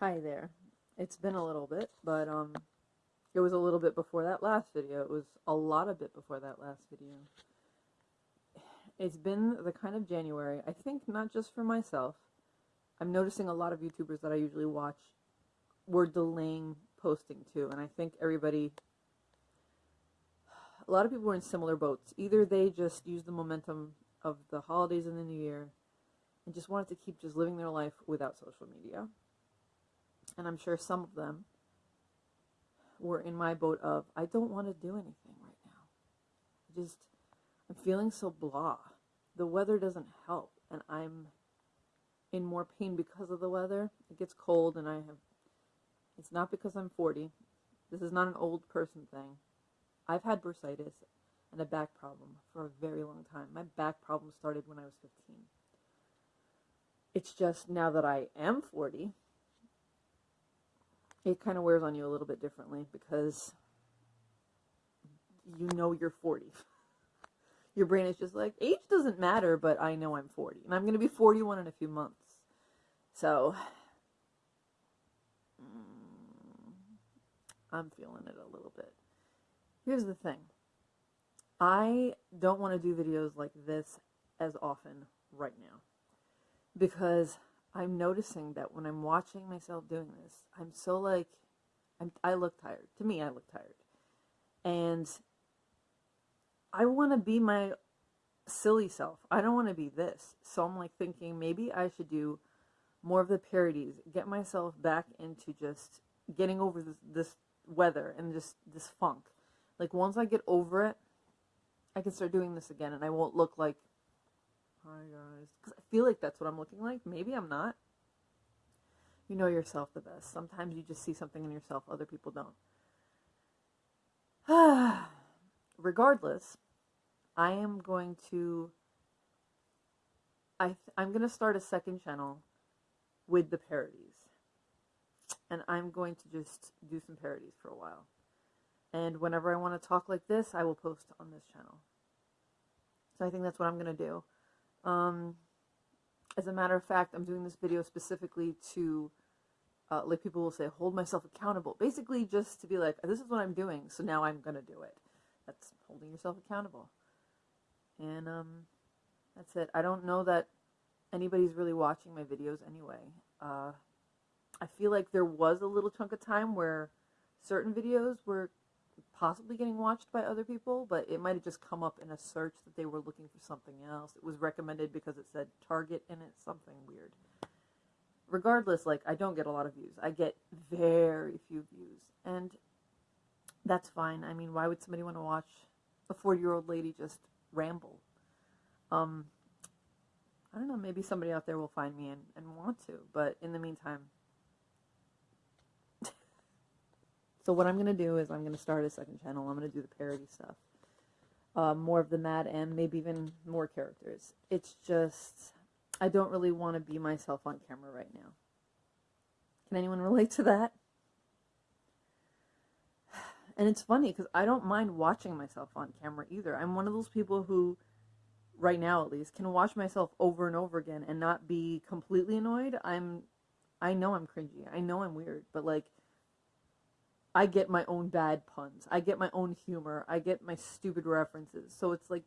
Hi there. It's been a little bit, but um it was a little bit before that last video. It was a lot of bit before that last video. It's been the kind of January, I think not just for myself. I'm noticing a lot of YouTubers that I usually watch were delaying posting too, and I think everybody a lot of people were in similar boats. Either they just used the momentum of the holidays and the new year and just wanted to keep just living their life without social media and I'm sure some of them were in my boat of I don't want to do anything right now. Just I'm feeling so blah. The weather doesn't help and I'm in more pain because of the weather. It gets cold and I have it's not because I'm 40. This is not an old person thing. I've had bursitis and a back problem for a very long time. My back problem started when I was 15. It's just now that I am 40, it kind of wears on you a little bit differently because you know you're 40. Your brain is just like, age doesn't matter, but I know I'm 40. And I'm going to be 41 in a few months. So, mm, I'm feeling it a little bit. Here's the thing I don't want to do videos like this as often right now because I'm noticing that when I'm watching myself doing this, I'm so like, I'm, I look tired. To me, I look tired. And I want to be my silly self. I don't want to be this. So I'm like thinking maybe I should do more of the parodies, get myself back into just getting over this, this weather and just this funk. Like once I get over it, I can start doing this again and I won't look like Because I feel like that's what I'm looking like. Maybe I'm not. You know yourself the best. Sometimes you just see something in yourself other people don't. Regardless, I am going to I I'm going to start a second channel with the parodies. And I'm going to just do some parodies for a while. And whenever I want to talk like this, I will post on this channel. So I think that's what I'm going to do. Um, as a matter of fact, I'm doing this video specifically to, uh, like people will say, hold myself accountable. Basically, just to be like, this is what I'm doing, so now I'm going to do it. That's holding yourself accountable. And um, that's it. I don't know that anybody's really watching my videos anyway. Uh, I feel like there was a little chunk of time where certain videos were possibly getting watched by other people, but it might have just come up in a search that they were looking for something else. It was recommended because it said Target in it, something weird. Regardless, like, I don't get a lot of views. I get very few views. And that's fine. I mean, why would somebody want to watch a 40 year old lady just ramble? Um, I don't know, maybe somebody out there will find me and, and want to, but in the meantime, So what I'm going to do is I'm going to start a second channel. I'm going to do the parody stuff. Uh, more of the Mad M, maybe even more characters. It's just, I don't really want to be myself on camera right now. Can anyone relate to that? And it's funny because I don't mind watching myself on camera either. I'm one of those people who, right now at least, can watch myself over and over again and not be completely annoyed. I'm, I know I'm cringy. I know I'm weird, but like, I get my own bad puns. I get my own humor. I get my stupid references. So it's like,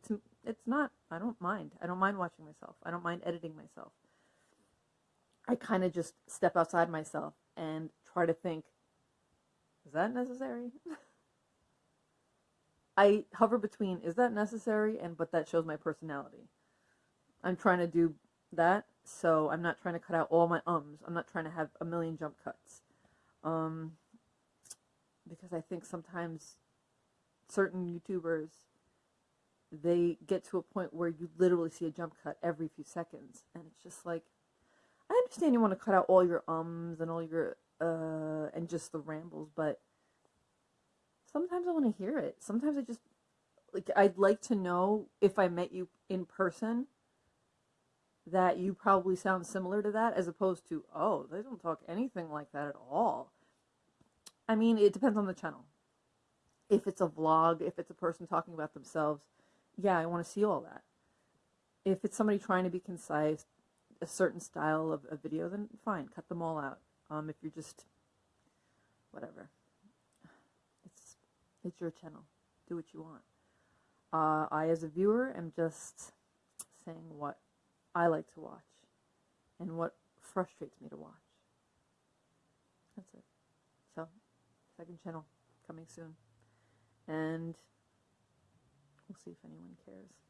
it's not, I don't mind. I don't mind watching myself. I don't mind editing myself. I kind of just step outside myself and try to think, is that necessary? I hover between, is that necessary? And, but that shows my personality. I'm trying to do that. So I'm not trying to cut out all my ums. I'm not trying to have a million jump cuts. Um, because I think sometimes certain YouTubers they get to a point where you literally see a jump cut every few seconds. And it's just like I understand you want to cut out all your ums and all your uh and just the rambles but sometimes I want to hear it. Sometimes I just like I'd like to know if I met you in person that you probably sound similar to that as opposed to oh they don't talk anything like that at all I mean, it depends on the channel. If it's a vlog, if it's a person talking about themselves, yeah, I want to see all that. If it's somebody trying to be concise, a certain style of a video, then fine, cut them all out. Um, if you're just whatever, it's it's your channel. Do what you want. Uh, I, as a viewer, am just saying what I like to watch and what frustrates me to watch. That's it. So, second channel coming soon. And we'll see if anyone cares.